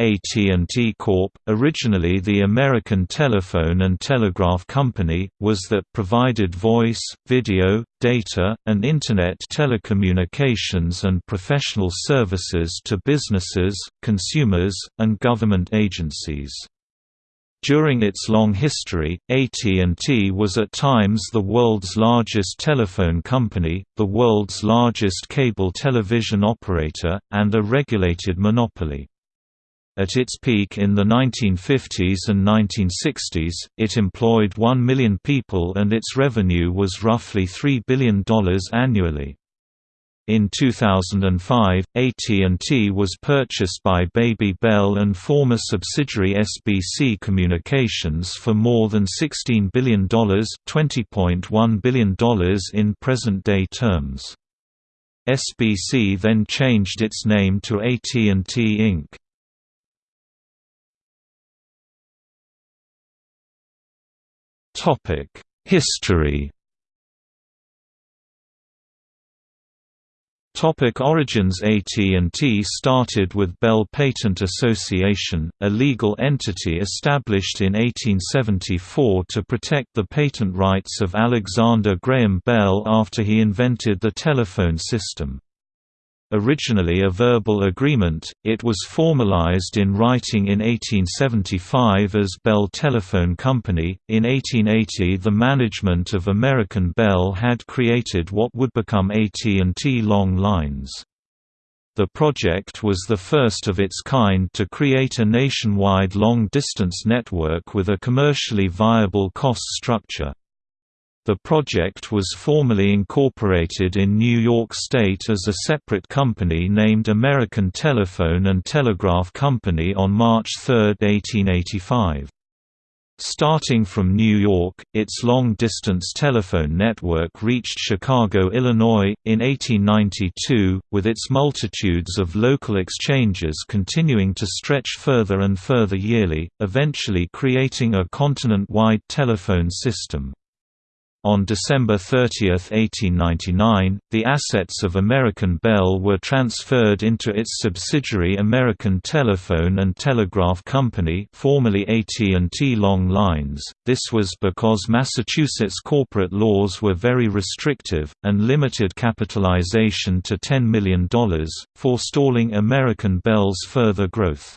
AT&T Corp., originally the American Telephone and Telegraph Company, was that provided voice, video, data, and Internet telecommunications and professional services to businesses, consumers, and government agencies. During its long history, AT&T was at times the world's largest telephone company, the world's largest cable television operator, and a regulated monopoly. At its peak in the 1950s and 1960s, it employed 1 million people and its revenue was roughly $3 billion annually. In 2005, AT&T was purchased by Baby Bell and former subsidiary SBC Communications for more than $16 billion $20.1 billion in present-day terms. SBC then changed its name to AT&T Inc. History Topic origins AT&T started with Bell Patent Association, a legal entity established in 1874 to protect the patent rights of Alexander Graham Bell after he invented the telephone system. Originally a verbal agreement, it was formalized in writing in 1875 as Bell Telephone Company. In 1880, the management of American Bell had created what would become AT&T Long Lines. The project was the first of its kind to create a nationwide long-distance network with a commercially viable cost structure. The project was formally incorporated in New York State as a separate company named American Telephone and Telegraph Company on March 3, 1885. Starting from New York, its long-distance telephone network reached Chicago, Illinois, in 1892, with its multitudes of local exchanges continuing to stretch further and further yearly, eventually creating a continent-wide telephone system. On December 30, 1899, the assets of American Bell were transferred into its subsidiary American Telephone and Telegraph Company formerly AT&T Long Lines. This was because Massachusetts corporate laws were very restrictive, and limited capitalization to $10 million, forestalling American Bell's further growth.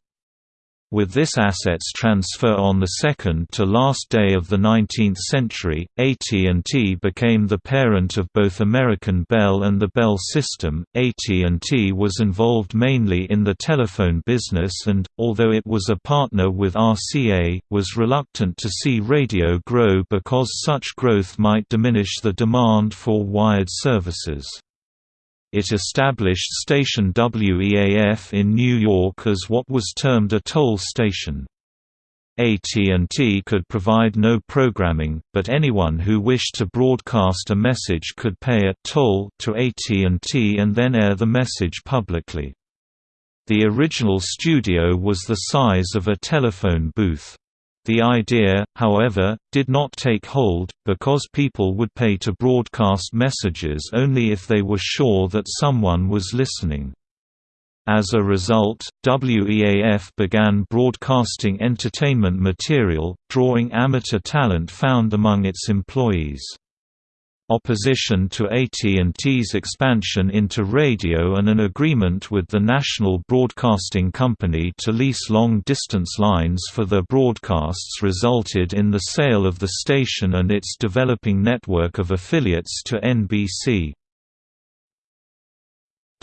With this assets transfer on the second to last day of the 19th century, AT&T became the parent of both American Bell and the Bell system. AT&T was involved mainly in the telephone business and, although it was a partner with RCA, was reluctant to see radio grow because such growth might diminish the demand for wired services it established station WEAF in New York as what was termed a toll station. AT&T could provide no programming, but anyone who wished to broadcast a message could pay a toll to AT&T and then air the message publicly. The original studio was the size of a telephone booth. The idea, however, did not take hold, because people would pay to broadcast messages only if they were sure that someone was listening. As a result, WEAF began broadcasting entertainment material, drawing amateur talent found among its employees. Opposition to AT&T's expansion into radio and an agreement with the National Broadcasting Company to lease long-distance lines for their broadcasts resulted in the sale of the station and its developing network of affiliates to NBC.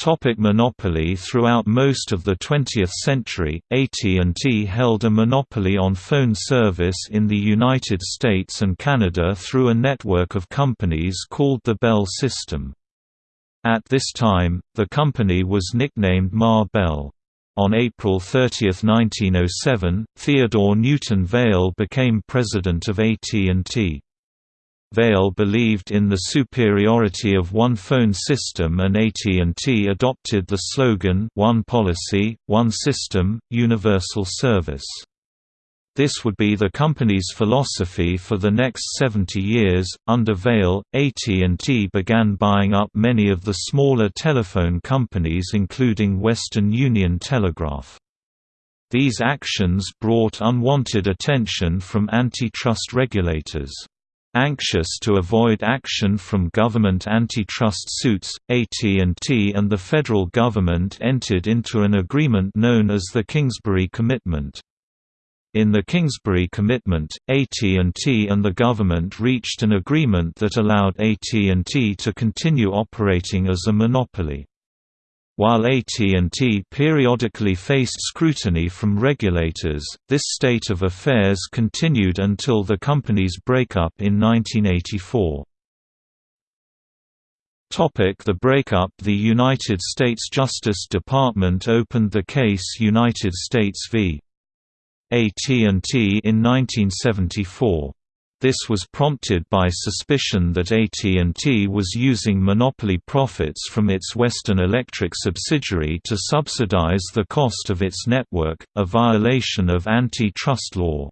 Topic monopoly Throughout most of the 20th century, AT&T held a monopoly on phone service in the United States and Canada through a network of companies called the Bell System. At this time, the company was nicknamed Ma Bell. On April 30, 1907, Theodore Newton Vail became president of AT&T. Vail believed in the superiority of one phone system and AT&T adopted the slogan One Policy, One System, Universal Service. This would be the company's philosophy for the next 70 years. Under Vail, AT&T began buying up many of the smaller telephone companies including Western Union Telegraph. These actions brought unwanted attention from antitrust regulators. Anxious to avoid action from government antitrust suits, AT&T and the federal government entered into an agreement known as the Kingsbury Commitment. In the Kingsbury Commitment, AT&T and the government reached an agreement that allowed AT&T to continue operating as a monopoly. While AT&T periodically faced scrutiny from regulators, this state of affairs continued until the company's breakup in 1984. The breakup The United States Justice Department opened the case United States v. AT&T in 1974. This was prompted by suspicion that AT&T was using monopoly profits from its Western Electric subsidiary to subsidize the cost of its network, a violation of antitrust law.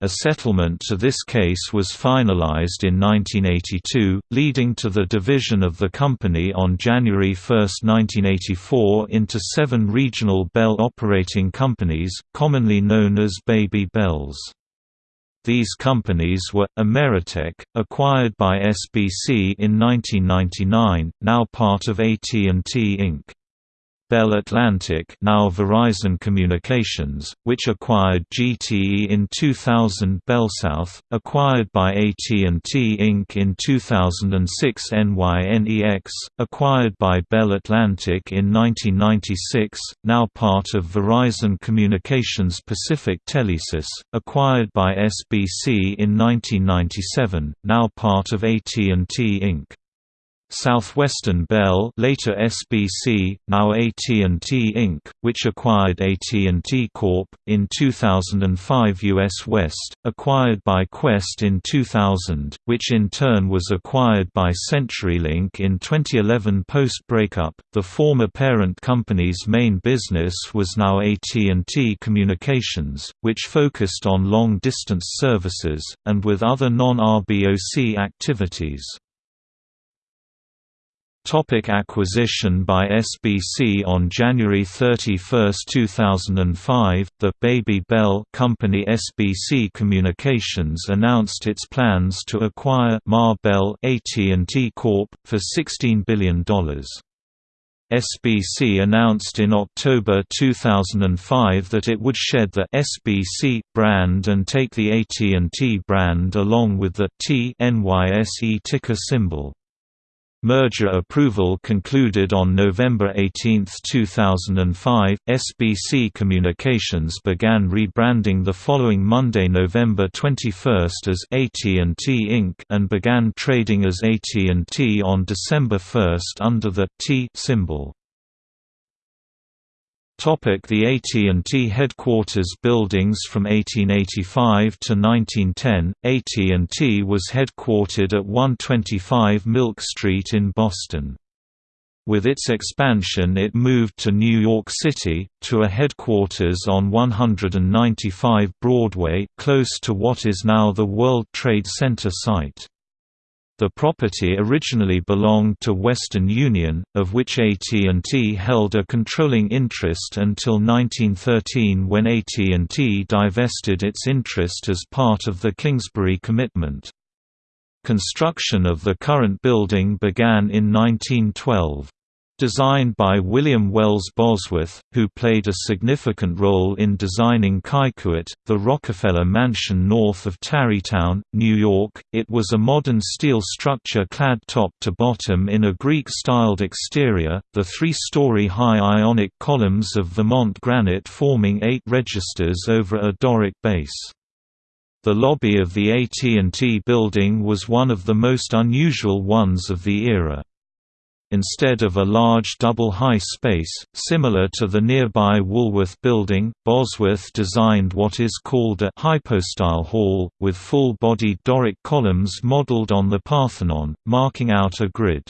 A settlement to this case was finalized in 1982, leading to the division of the company on January 1, 1984 into seven regional Bell operating companies, commonly known as Baby Bells. These companies were, Ameritech, acquired by SBC in 1999, now part of AT&T Inc. Bell Atlantic now Verizon Communications, which acquired GTE in 2000 BellSouth, acquired by AT&T Inc. in 2006 NYNEX, acquired by Bell Atlantic in 1996, now part of Verizon Communications Pacific Telesis, acquired by SBC in 1997, now part of AT&T Inc. Southwestern Bell later SBC, now AT&T Inc., which acquired AT&T Corp. in 2005 US West, acquired by Qwest in 2000, which in turn was acquired by CenturyLink in 2011 post-breakup. The former parent company's main business was now AT&T Communications, which focused on long-distance services, and with other non-RBOC activities. Topic acquisition by SBC On January 31, 2005, the Baby Bell company SBC Communications announced its plans to acquire Ma Bell AT&T Corp for $16 billion. SBC announced in October 2005 that it would shed the SBC brand and take the AT&T brand along with the T NYSE ticker symbol. Merger approval concluded on November 18, 2005. SBC Communications began rebranding the following Monday, November 21 as AT&T Inc. and began trading as AT&T on December 1 under the T symbol. The AT&T headquarters buildings From 1885 to 1910, AT&T was headquartered at 125 Milk Street in Boston. With its expansion it moved to New York City, to a headquarters on 195 Broadway, close to what is now the World Trade Center site. The property originally belonged to Western Union, of which AT&T held a controlling interest until 1913 when AT&T divested its interest as part of the Kingsbury Commitment. Construction of the current building began in 1912. Designed by William Wells Bosworth, who played a significant role in designing Kykuit, the Rockefeller Mansion north of Tarrytown, New York, it was a modern steel structure clad top to bottom in a Greek-styled exterior, the three-story high ionic columns of Vermont granite forming eight registers over a Doric base. The lobby of the AT&T building was one of the most unusual ones of the era. Instead of a large double-high space, similar to the nearby Woolworth building, Bosworth designed what is called a hypostyle hall, with full-bodied Doric columns modeled on the Parthenon, marking out a grid.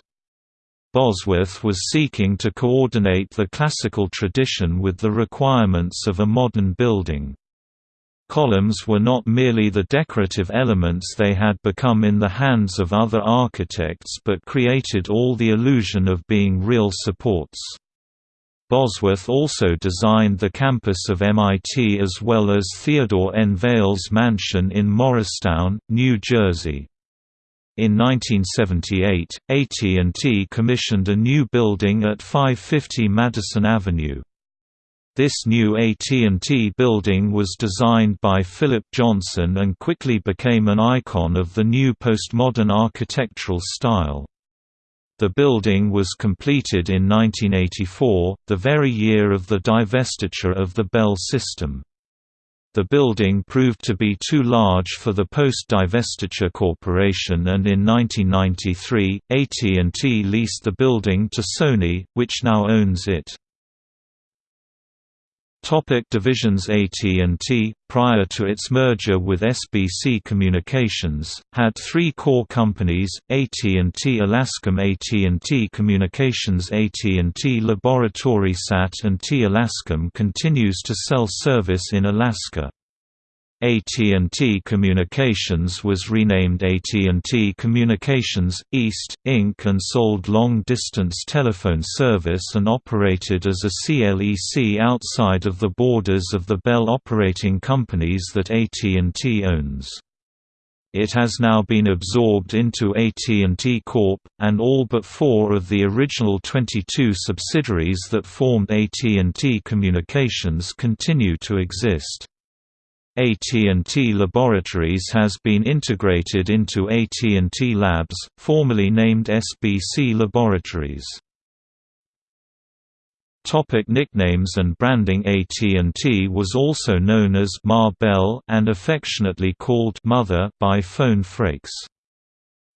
Bosworth was seeking to coordinate the classical tradition with the requirements of a modern building. Columns were not merely the decorative elements they had become in the hands of other architects but created all the illusion of being real supports. Bosworth also designed the campus of MIT as well as Theodore N. Vail's mansion in Morristown, New Jersey. In 1978, AT&T commissioned a new building at 550 Madison Avenue. This new AT&T building was designed by Philip Johnson and quickly became an icon of the new postmodern architectural style. The building was completed in 1984, the very year of the divestiture of the Bell system. The building proved to be too large for the post-divestiture corporation and in 1993, AT&T leased the building to Sony, which now owns it. Topic divisions AT&T, prior to its merger with SBC Communications, had three core companies, AT&T Alascom AT&T Communications AT&T Laboratory SAT and T Alascom continues to sell service in Alaska. AT&T Communications was renamed AT&T Communications, East, Inc. and sold long-distance telephone service and operated as a CLEC outside of the borders of the Bell operating companies that AT&T owns. It has now been absorbed into AT&T Corp, and all but four of the original 22 subsidiaries that formed AT&T Communications continue to exist. AT&T Laboratories has been integrated into AT&T Labs, formerly named SBC Laboratories. Topic nicknames and branding AT&T was also known as Ma Bell and affectionately called Mother by phone phreaks.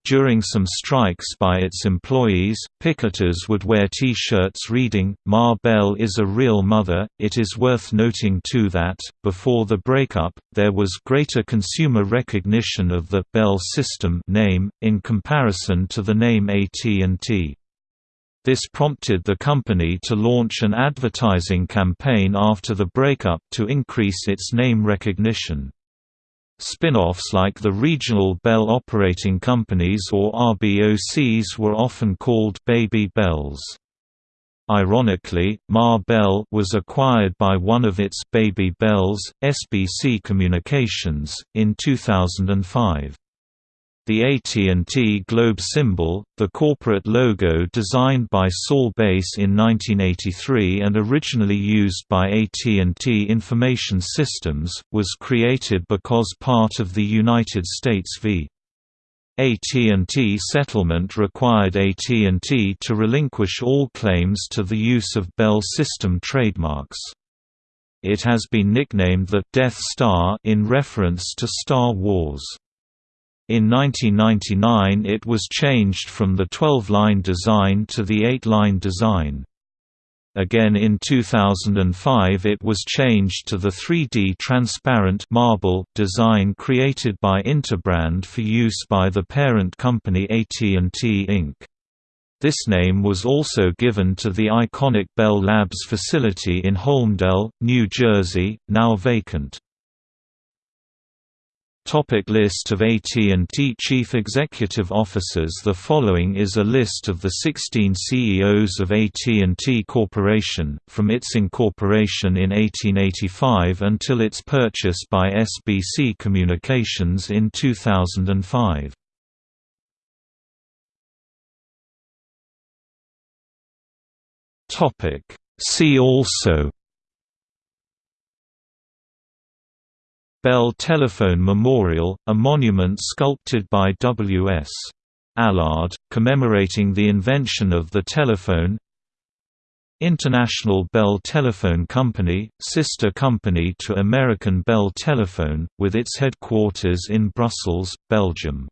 During some strikes by its employees, picketers would wear T-shirts reading, Ma Bell is a real mother. It is worth noting too that, before the breakup, there was greater consumer recognition of the Bell system name, in comparison to the name AT&T. This prompted the company to launch an advertising campaign after the breakup to increase its name recognition. Spin-offs like the regional Bell operating companies or RBOCs were often called Baby Bells. Ironically, Ma Bell was acquired by one of its Baby Bells, SBC Communications, in 2005. The AT&T Globe symbol, the corporate logo designed by Saul Bass in 1983 and originally used by AT&T Information Systems, was created because part of the United States v. AT&T settlement required AT&T to relinquish all claims to the use of Bell system trademarks. It has been nicknamed the Death Star in reference to Star Wars. In 1999 it was changed from the 12-line design to the 8-line design. Again in 2005 it was changed to the 3D transparent marble design created by Interbrand for use by the parent company AT&T Inc. This name was also given to the iconic Bell Labs facility in Holmdel, New Jersey, now vacant. Topic list of AT&T Chief Executive Officers The following is a list of the 16 CEOs of AT&T Corporation, from its incorporation in 1885 until its purchase by SBC Communications in 2005. See also Bell Telephone Memorial, a monument sculpted by W.S. Allward, commemorating the invention of the telephone International Bell Telephone Company, sister company to American Bell Telephone, with its headquarters in Brussels, Belgium